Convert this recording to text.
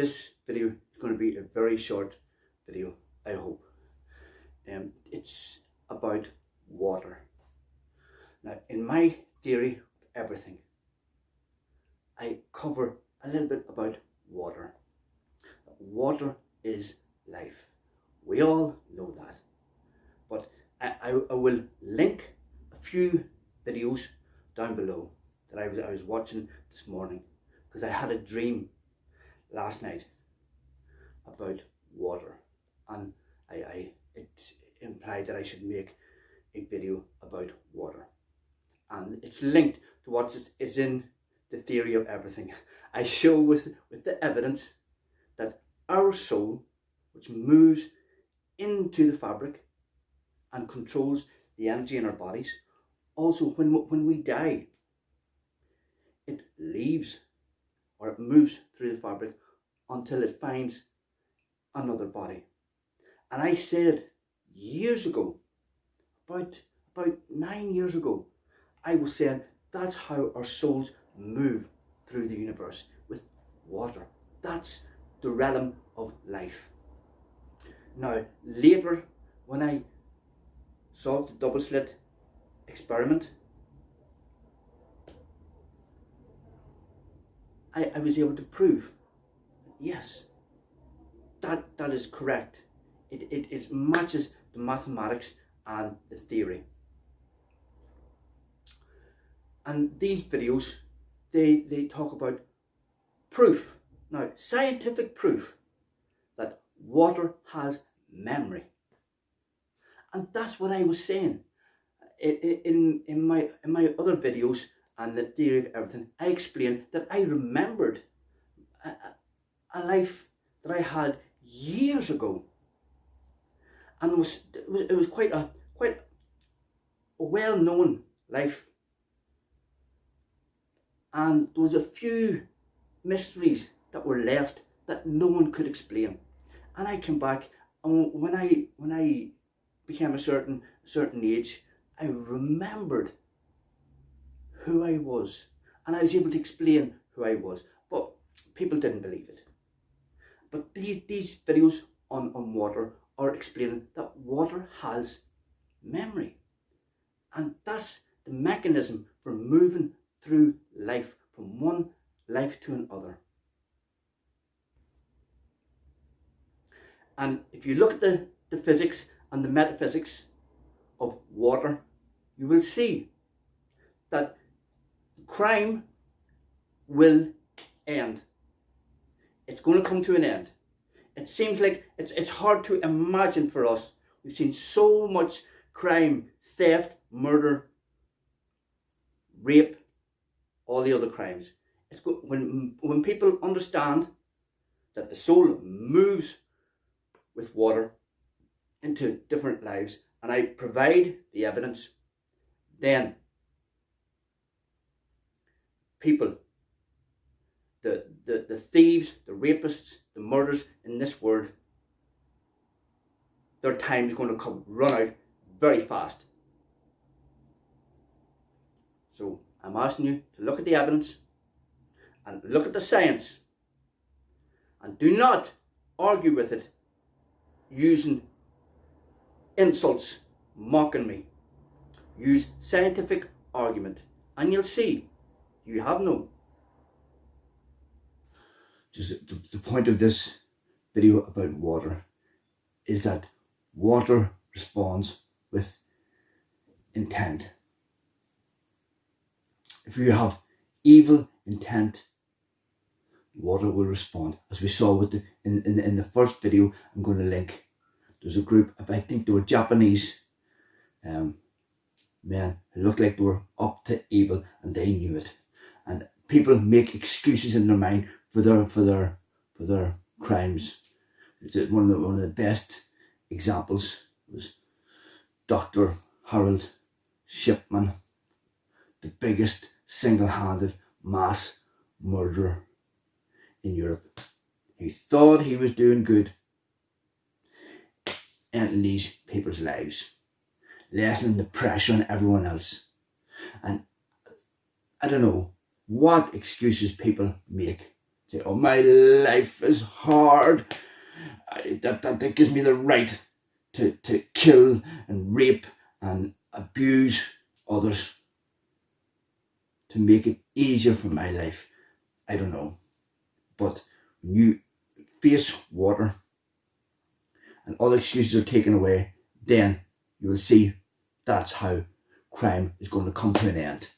this video is going to be a very short video, I hope. Um, it's about water. Now, in my theory of everything, I cover a little bit about water. Water is life. We all know that. But I, I, I will link a few videos down below that I was, I was watching this morning because I had a dream last night about water and I, I it implied that I should make a video about water and it's linked to what is in the theory of everything. I show with, with the evidence that our soul, which moves into the fabric and controls the energy in our bodies, also when, when we die, it leaves or it moves through the fabric until it finds another body. And I said years ago, about, about nine years ago, I was saying that's how our souls move through the universe with water. That's the realm of life. Now, later, when I solved the double slit experiment, I, I was able to prove, yes, that, that is correct. It, it, it matches the mathematics and the theory. And these videos, they, they talk about proof. Now, scientific proof that water has memory. And that's what I was saying. In, in, my, in my other videos and the theory of everything, I explained that I remembered a, a life that I had years ago. And it was, it was, it was quite a quite a well-known life. And there was a few mysteries that were left that no one could explain. And I came back and when I when I became a certain certain age, I remembered who I was and I was able to explain who I was. But people didn't believe it. But these, these videos on, on water are explaining that water has memory. And that's the mechanism for moving through life from one life to another. And if you look at the, the physics and the metaphysics of water, you will see that crime will end. It's going to come to an end. It seems like it's, it's hard to imagine for us. We've seen so much crime, theft, murder, rape, all the other crimes. It's good when when people understand that the soul moves with water into different lives and I provide the evidence, then people, the, the, the thieves, the rapists, the murders in this world, their time is going to come run out very fast. So I'm asking you to look at the evidence and look at the science and do not argue with it using insults, mocking me. Use scientific argument and you'll see you have no. Just the, the point of this video about water is that water responds with intent. If you have evil intent, water will respond. As we saw with the, in, in, in the first video, I'm going to link. There's a group of, I think they were Japanese um, men who looked like they were up to evil and they knew it. And people make excuses in their mind for their, for their, for their crimes. One of the, one of the best examples was Dr. Harold Shipman, the biggest single-handed mass murderer in Europe. He thought he was doing good in these people's lives, lessening the pressure on everyone else. And I don't know what excuses people make say, oh, my life is hard. I, that, that, that gives me the right to, to kill and rape and abuse others to make it easier for my life. I don't know. But when you face water and all excuses are taken away, then you will see that's how crime is going to come to an end.